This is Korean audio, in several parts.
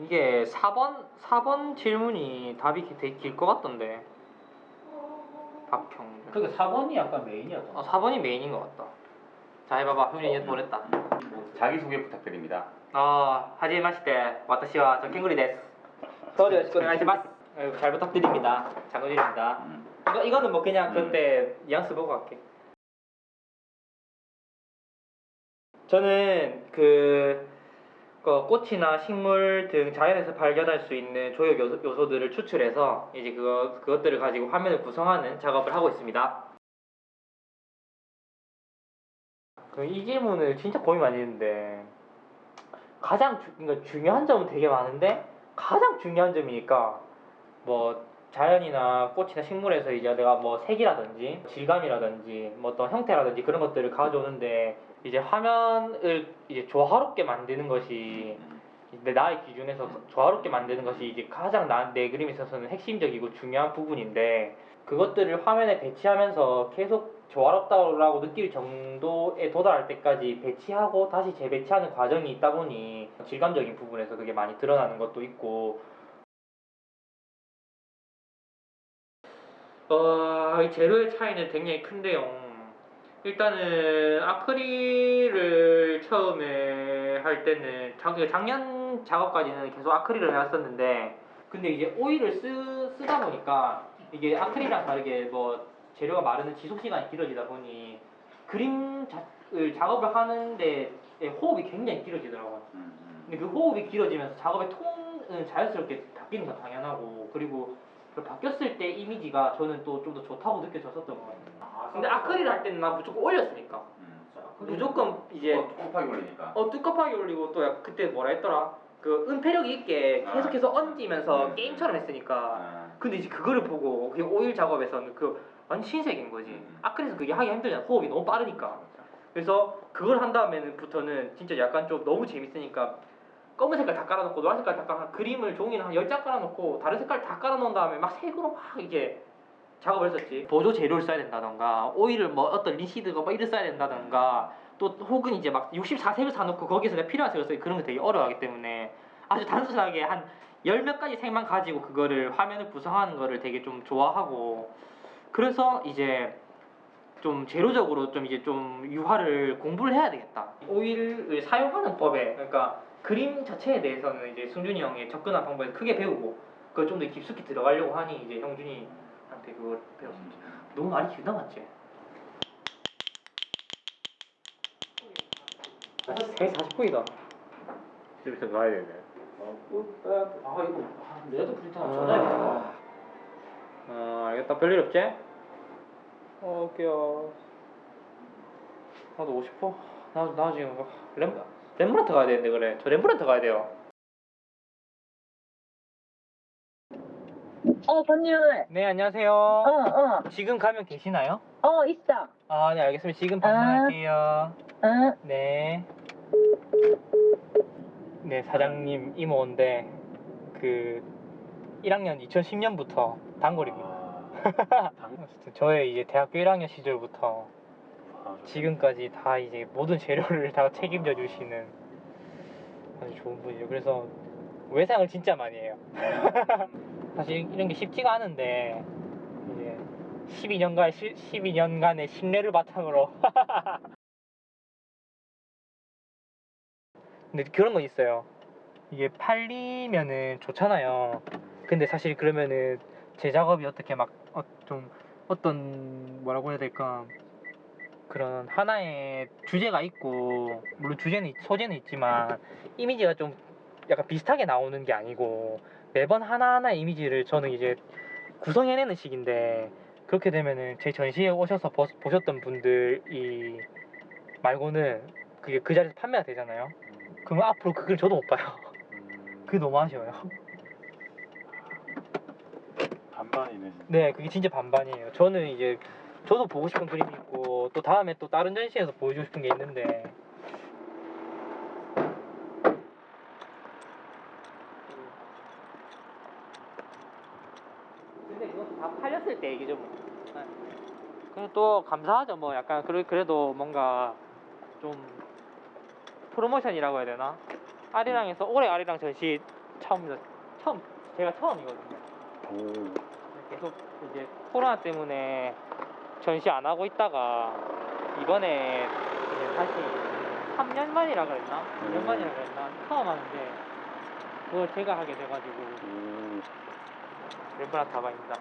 이게 4번 4번 질문이 답이 되게 길 것 같던데. 박형. 그게 4번이 약간 메인이었잖아. 어, 4번이 메인인 것 같다. 자 해봐봐. 형이 얘 보냈다. 자기소개 부탁드립니다. 아 하지 마시테 와타시와 저 캥구리 데스. 서류 오네가시마스. 잘 부탁드립니다. 장군입니다. 음. 이거 이거는 뭐 그냥 음. 그때 뉘앙스 보고 갈게. 저는 그, 그 꽃이나 식물 등 자연에서 발견할 수 있는 조역 요소, 요소들을 추출해서 이제 그거 그것들을 가지고 화면을 구성하는 작업을 하고 있습니다. 그 이 질문을 진짜 고민 많이 했는데 가장 주, 그러니까 중요한 점은 되게 많은데 가장 중요한 점이니까 뭐 자연이나 꽃이나 식물에서 이제 내가 뭐 색이라든지 질감이라든지 뭐 어떤 형태라든지 그런 것들을 가져오는데 이제 화면을 이제 조화롭게 만드는 것이 내 나의 기준에서 조화롭게 만드는 것이 이제 가장 나, 내 그림에 있어서는 핵심적이고 중요한 부분인데 그것들을 화면에 배치하면서 계속 조화롭다고 느낄 정도에 도달할 때까지 배치하고 다시 재배치하는 과정이 있다 보니 질감적인 부분에서 그게 많이 드러나는 것도 있고 어, 이 재료의 차이는 굉장히 큰데요. 일단은 아크릴을 처음에 할 때는 작, 작년 작업까지는 계속 아크릴을 해왔었는데 근데 이제 오일을 쓰, 쓰다 보니까 이게 아크릴이랑 다르게 뭐 재료가 마르는 지속 시간이 길어지다 보니 그림 자, 을 작업을 하는데 호흡이 굉장히 길어지더라고요. 음, 음. 근데 그 호흡이 길어지면서 작업의 톤은 자연스럽게 바뀌는 건 당연하고 그리고 그 바뀌었을 때 이미지가 저는 또 좀 더 좋다고 느껴졌었던 것 같아요. 근데 아크릴 할 때는 나 무조건 올렸으니까 음. 무조건 이제 어, 곱하기 올리니까. 어 두껍하게 올리고 또 약- 그때 뭐라 했더라 그 은폐력이 있게 아. 계속해서 얹으면서 음. 게임처럼 했으니까 아, 근데 이제 그거를 보고 그 오일 작업에서는 그 완전 신세계인 거지 음. 아크릴에서 그게 하기 힘들잖아 호흡이 너무 빠르니까 그래서 그걸 한 다음에는부터는 진짜 약간 좀 너무 재밌으니까 검은 색깔 다 깔아놓고 노란 색깔 다 깔아 그림을 종이를 한 10장 깔아놓고 다른 색깔 다 깔아놓은 다음에 막 색으로 막 이게 작업을 했었지 보조 재료를 써야 된다던가 오일을 뭐 어떤 리시드가 뭐 이를 써야 된다던가 또 혹은 이제 막 64색을 사놓고 거기서 내가 필요한 색을 써야 그런 게 되게 어려워하기 때문에 아주 단순하게 한 열 몇 가지 색만 가지고 그거를 화면을 구성하는 거를 되게 좀 좋아하고 그래서 이제 좀 재료적으로 좀 이제 좀 유화를 공부를 해야 되겠다. 오일을 사용하는 법에 그러니까 그림 자체에 대해서는 이제 승준이 형의 접근한 방법을 크게 배우고 그걸 좀 더 깊숙이 들어가려고 하니 이제 형준이한테 그걸 배웠습니다. 너무 말이 길다 맞지? 3시 40분이다. 집에서 가야 되네. 아 이거 아, 레드 프린터 전화해야겠다. 어 알겠다. 별일 없지? 어 오케이요. 나도 오고 싶어. 나, 나 지금 뭐 렘, 렘브란트 가야 되는데 그래. 저 렘브란트 가야 돼요. 어, 번율. 네 안녕하세요. 어, 어, 지금 가면 계시나요? 어, 있어. 아 네 알겠습니다. 지금 방문할게요. 응. 네. 네 사장님 이모인데 그 1학년 2010년부터 단골입니다. 아, 저의 이제 대학교 1학년 시절부터 아, 지금까지 다 이제 모든 재료를 다 책임져 주시는 아주 좋은 분이죠. 그래서 외상을 진짜 많이 해요. 사실 이런 게 쉽지가 않은데 이제 12년간 12년간의 신뢰를 바탕으로 근데 그런 건 있어요. 이게 팔리면은 좋잖아요. 근데 사실 그러면은 제 작업이 어떻게 막 좀 어떤 뭐라고 해야 될까 그런 하나의 주제가 있고 물론 주제는 있- 소재는 있지만 이미지가 좀 약간 비슷하게 나오는 게 아니고 매번 하나하나의 이미지를 저는 이제 구성해내는 식인데 그렇게 되면은 제 전시회 오셔서 보, 보셨던 분들이 말고는 그게 그 자리에서 판매가 되잖아요. 그러면 앞으로 그 그걸 저도 못 봐요. 그게 너무 아쉬워요. 반반이네. 진짜. 네, 그게 진짜 반반이에요. 저는 이제 저도 보고 싶은 그림이 있고 또 다음에 또 다른 전시에서 보여주고 싶은 게 있는데 근데 그것도 다 팔렸을 때 얘기죠 뭐. 네. 근데 또 감사하죠 뭐 약간 그래, 그래도 뭔가 좀 프로모션이라고 해야 되나? 아리랑에서 올해 아리랑 전시 처음이다. 처음 제가 처음이거든요. 오. 계속 이제 코로나 때문에 전시 안 하고 있다가 이번에 이제 다시 3년 만이라 그랬나? 2년 만이라 그랬나? 처음 하는데 그걸 제가 하게 돼가지고 오. 렘브란트 다방입니다.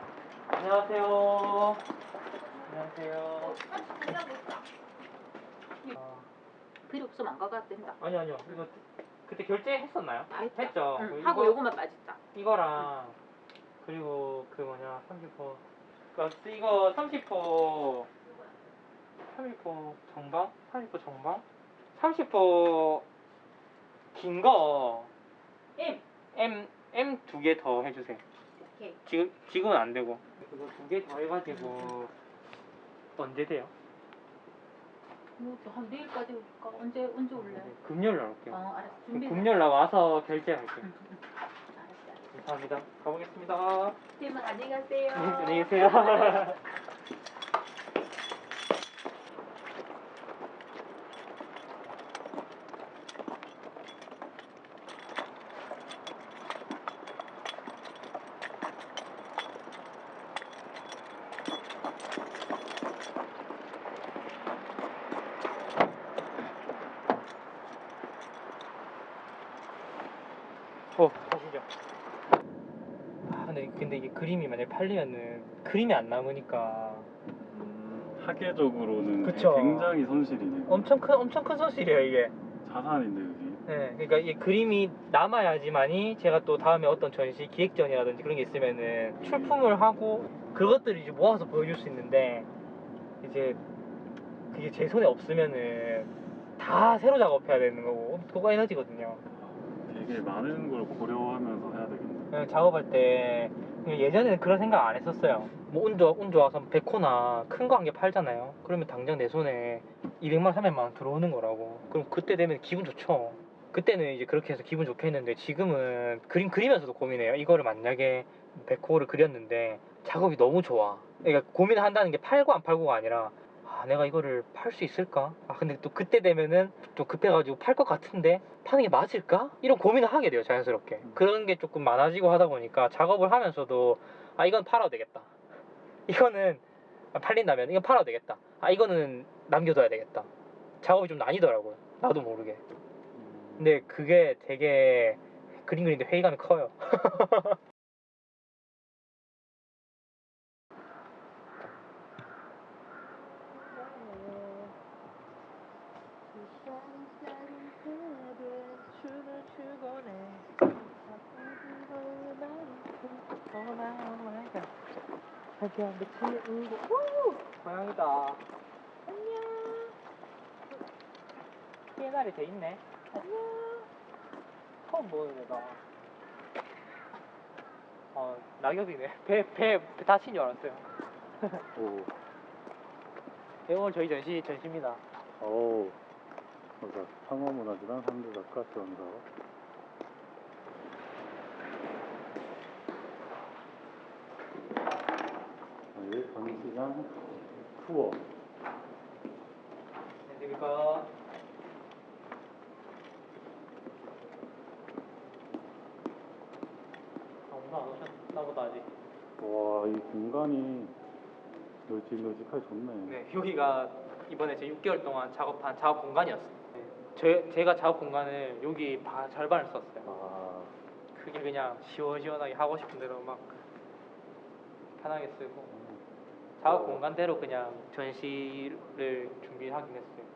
안녕하세요. 안녕하세요. 어, 필요 없으면 안 가가 된다. 아니 아니요. 이거 그때 결제했었나요? 다 했다. 했죠. 응, 이거- 하고 요것만 빠졌다. 이거랑 그리고 그 뭐냐 30호 그 이거 30호 30호 정방 30호 정방 30호 긴거 M. M M 두 개 더 해주세요. 오케이. 지금 지금은 안 되고 그거 두 개 더 해가지고 언제 돼요? 뭐한 내일까지 올까? 언제 언제 올래? 금요일 날 올게요. 어 알았어. 준비. 금요일 날 와서 결제할게요. 감사합니다. 가보겠습니다. 팀은 안녕히 가세요. 네, 안녕히 계세요. 어, 가시죠. 아, 근데, 근데 이게 그림이 만약에 팔리면은 그림이 안 남으니까 음, 학계적으로는 그쵸. 굉장히 손실이네요. 엄청 큰 엄청 큰 손실이에요 이게. 자산인데 여기. 네, 그러니까 이 그림이 남아야지만이 제가 또 다음에 어떤 전시 기획전이라든지 그런 게 있으면은 출품을 하고 그것들을 이제 모아서 보여줄 수 있는데 이제 그게 제 손에 없으면은 다 새로 작업해야 되는 거고 그거 에너지거든요. 되게 많은 걸 고려하면서 해야 되겠네. 그냥 작업할 때 예전에는 그런 생각 안 했었어요. 뭐운 좋아 운 좋아서 백호나 큰 거 한 개 팔잖아요. 그러면 당장 내 손에 200만 300만 원 들어오는 거라고. 그럼 그때 되면 기분 좋죠. 그때는 이제 그렇게 해서 기분 좋게 했는데 지금은 그림 그리면서도 고민해요. 이거를 만약에 백호를 그렸는데 작업이 너무 좋아. 그러니까 고민을 한다는 게 팔고 안 팔고가 아니라 아 내가 이거를 팔 수 있을까? 아 근데 또 그때 되면은 좀 급해가지고 팔 것 같은데 파는 게 맞을까? 이런 고민을 하게 돼요 자연스럽게. 그런 게 조금 많아지고 하다 보니까 작업을 하면서도 아 이건 팔아도 되겠다. 이거는 팔린다면 이건 팔아도 되겠다. 아 이거는 남겨둬야 되겠다. 작업이 좀 나뉘더라고요 나도 모르게. 음, 근데 그게 되게 그림 그리는데 회의감이 커요 고양이다. 안녕 피해날이 돼 있네. 안녕 처음 보는 애다. 어 낙엽이네. 배배 다친 줄 알았어요. 오. 네, 오늘 저희 전시 전시입니다. 오. 맞아. 상어문화재단 지원사. 네, 전시장 투어. 안녕하십니까 아 오늘 안 오셨나 보다 아직 와, 이 공간이 널찍널찍하게 좋네. 네 여기가 이번에 제 6개월 동안 작업한 작업 공간이었어요 제, 제가 작업 공간을 여기 바, 절반을 썼어요 아, 그게 그냥 시원시원하게 하고 싶은 대로 막 편하게 쓰고 작업 어. 공간대로 그냥 전시를 준비하긴 했어요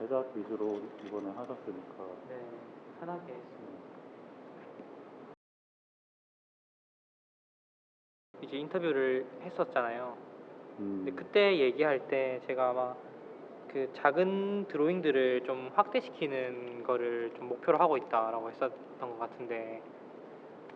대작 위주로 이번에 하셨으니까. 네 편하게 했어요 이제 인터뷰를 했었잖아요 음. 근데 그때 얘기할 때 제가 아마 그 작은 드로잉들을 좀 확대시키는 거를 좀 목표로 하고 있다라고 했었던 것 같은데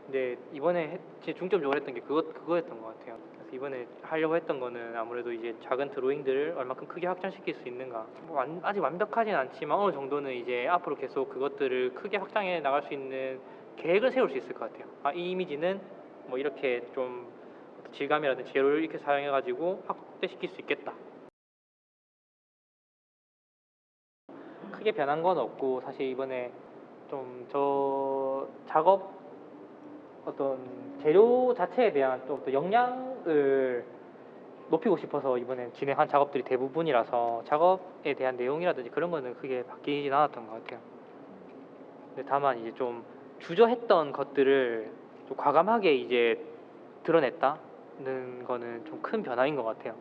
근데 이번에 해- 제 중점적으로 했던 게 그거 그거였던 것 같아요. 그래서 이번에 하려고 했던 거는 아무래도 이제 작은 드로잉들을 얼마큼 크게 확장시킬 수 있는가. 뭐 완- 아직 완벽하진 않지만 어느 정도는 이제 앞으로 계속 그것들을 크게 확장해 나갈 수 있는 계획을 세울 수 있을 것 같아요. 아, 이 이미지는 뭐 이렇게 좀 질감이라든지 재료를 이렇게 사용해가지고 확대시킬 수 있겠다. 크게 변한 건 없고 사실 이번에 좀좀저 작업 어떤 재료 자체에 대한 좀더 역량을 높이고 싶어서 이번에 진행한 작업들이 대부분이라서 작업에 대한 내용이라든지 그런 거는 크게 바뀌진 않았던 것 같아요. 근데 다만 이제 좀 주저했던 것들을 좀 과감하게 이제 드러냈다는 거는 좀 큰 변화인 것 같아요.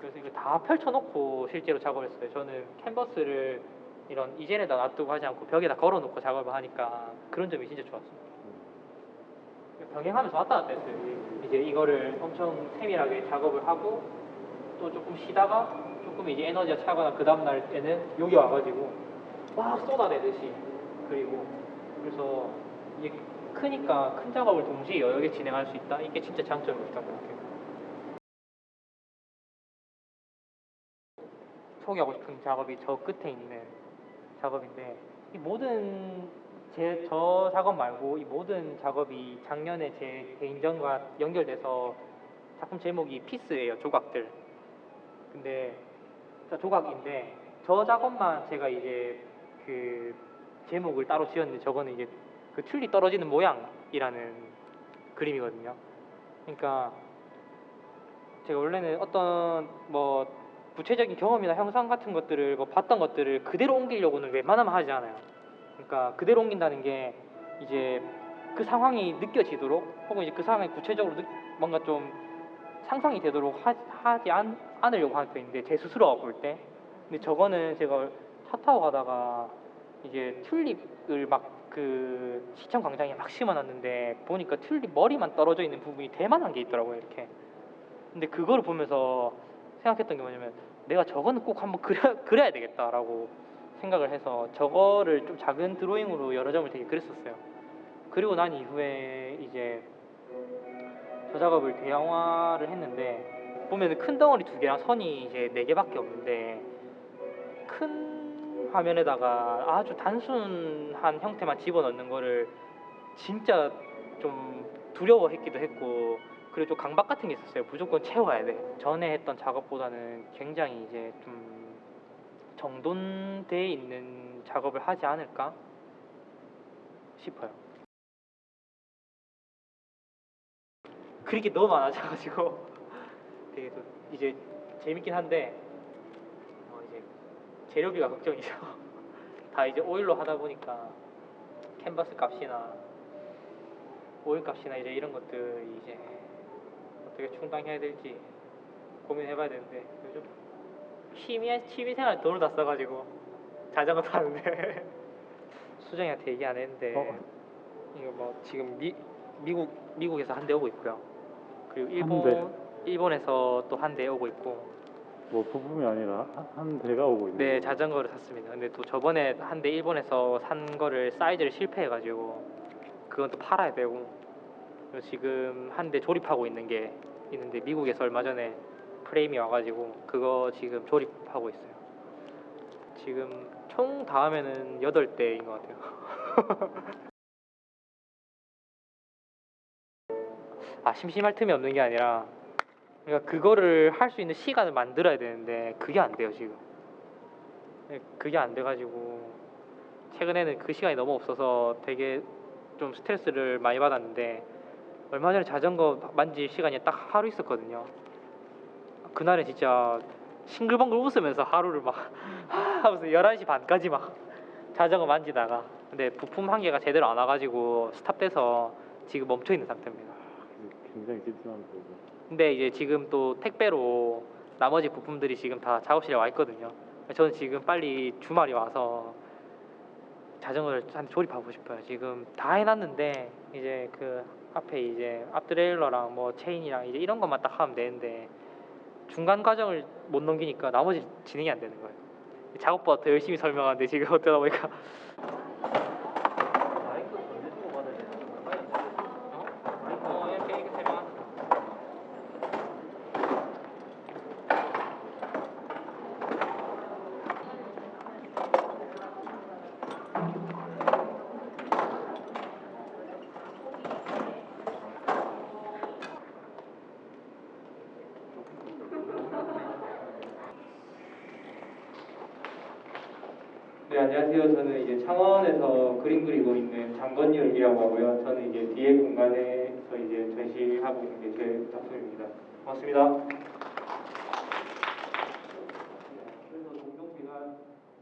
그래서 이거 다 펼쳐놓고 실제로 작업을 했어요. 저는 캔버스를 이런 이젠에다 놔두고 하지 않고 벽에다 걸어놓고 작업을 하니까 그런 점이 진짜 좋았어요. 병행하면서 왔다 갔다 했어요. 이제 이거를 엄청 세밀하게 작업을 하고 또 조금 쉬다가 조금 이제 에너지가 차거나 그 다음 날에는 여기 와가지고 막 쏟아내듯이 그리고 그래서 이게 크니까 큰 작업을 동시에 여러 개 진행할 수 있다. 이게 진짜 장점이었던 것 같아요. 소개하고 싶은 작업이 저 끝에 있는 작업인데 이 모든 제 저 작업 말고 이 모든 작업이 작년에 제 개인전과 연결돼서 작품 제목이 피스예요 조각들. 근데 저 조각인데 저 작업만 제가 이제 그 제목을 따로 지었는데 저거는 이제 그 튤립 떨어지는 모양이라는 그림이거든요. 그러니까 제가 원래는 어떤 뭐 구체적인 경험이나 형상 같은 것들을 뭐 봤던 것들을 그대로 옮기려고는 웬만하면 하지 않아요. 그러니까 그대로 옮긴다는 게 이제 그 상황이 느껴지도록 혹은 이제 그 상황이 구체적으로 느- 뭔가 좀 상상이 되도록 하, 하지 않, 않으려고 하는 편인데 제 스스로가 볼 때. 근데 저거는 제가 차 타고 가다가 이제 튤립을 막 그 시청 광장에 막 심어놨는데 보니까 튤립 머리만 떨어져 있는 부분이 대만한 게 있더라고요 이렇게. 근데 그거를 보면서 생각했던 게 뭐냐면 내가 저거는 꼭 한번 그려, 그려야 되겠다라고 생각을 해서 저거를 좀 작은 드로잉으로 여러 점을 되게 그렸었어요. 그리고 난 이후에 이제 저 작업을 대형화를 했는데 보면은 큰 덩어리 두 개랑 선이 이제 네 개밖에 없는데 큰 화면에다가 아주 단순한 형태만 집어넣는 거를 진짜 좀 두려워했기도 했고 그리고 좀 강박 같은 게 있었어요. 무조건 채워야 돼. 전에 했던 작업보다는 굉장히 이제 좀 정돈돼 있는 작업을 하지 않을까 싶어요. 그렇게 너무 많아져가지고 되게 또 이제 재밌긴 한데 어 이제 재료비가 걱정이죠. 다 이제 오일로 하다 보니까 캔버스 값이나 오일 값이나 이제 이런 것들이 이제 어떻게 충당해야 될지 고민해봐야 되는데 요즘 취미 취미생활 돈을 다 써가지고 자전거 타는데 수정이한테 얘기 안 했는데 어. 이거 뭐 지금 미 미국 미국에서 한 대 오고 있고요. 그리고 한 일본 대? 일본에서 또 한 대 오고 있고 뭐 부품이 아니라 한, 한 대가 오고 있는 네? 자전거를 샀습니다. 근데 또 저번에 한 대 일본에서 산 거를 사이즈를 실패해가지고 그건 또 팔아야 되고 지금 한 대 조립하고 있는 게 있는데 미국에서 얼마 전에 프레임이 와가지고 그거 지금 조립하고 있어요. 지금 총다 하면은 여덟 대인 것 같아요. 아 심심할 틈이 없는 게 아니라 그러니까 그거를 할 수 있는 시간을 만들어야 되는데 그게 안 돼요 지금. 네, 그게 안 돼가지고 최근에는 그 시간이 너무 없어서 되게 좀 스트레스를 많이 받았는데 얼마 전에 자전거 만질 시간이 딱 하루 있었거든요. 그날은 진짜 싱글벙글 웃으면서 하루를 막 하면서 11시 반까지 막 자전거 만지다가 근데 부품 한 개가 제대로 안 와가지고 스탑돼서 지금 멈춰 있는 상태입니다. 굉장히 찜찜한 거고 근데 이제 지금 또 택배로 나머지 부품들이 지금 다 작업실에 와 있거든요. 저는 지금 빨리 주말이 와서 자전거를 한 조립하고 싶어요. 지금 다 해놨는데 이제 그 앞에 이제 앞트레일러랑 뭐 체인이랑 이제 이런 것만 딱 하면 되는데 중간 과정을 못 넘기니까 나머지 진행이 안 되는 거예요. 작업보다 더 열심히 설명하는데 지금 어쩌다 보니까 어, 이렇게 이렇게 설명. 네, 안녕하세요. 저는 이제 창원에서 그림 그리고 있는 장건율이라고 하고요. 저는 이제 뒤에 공간에서 이제 전시하고 있는 게 제 작품입니다. 고맙습니다. 그래서 종종 제가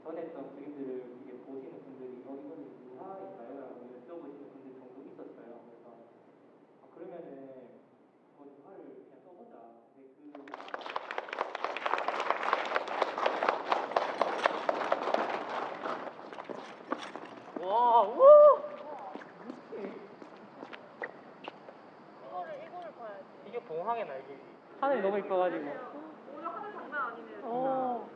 전했던 그림들을 이게 보시는 분들이 어 이거는 유화인가요? 라고 여쭤보시는 분들이 종종 있었어요. 그래서 아, 그러면은 뭐 유화를 그냥 써보자. 근데 그 와, 우와! 이거를 이거를 봐야지. 봉황의 날개지. 하늘이 너무 이뻐가지고. 오늘 하늘 장난 아니네. 어.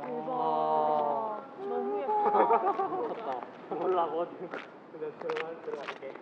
대박. 너무 예뻐. 몰라, 뭐든. 그냥 들어갈, 들어갈게.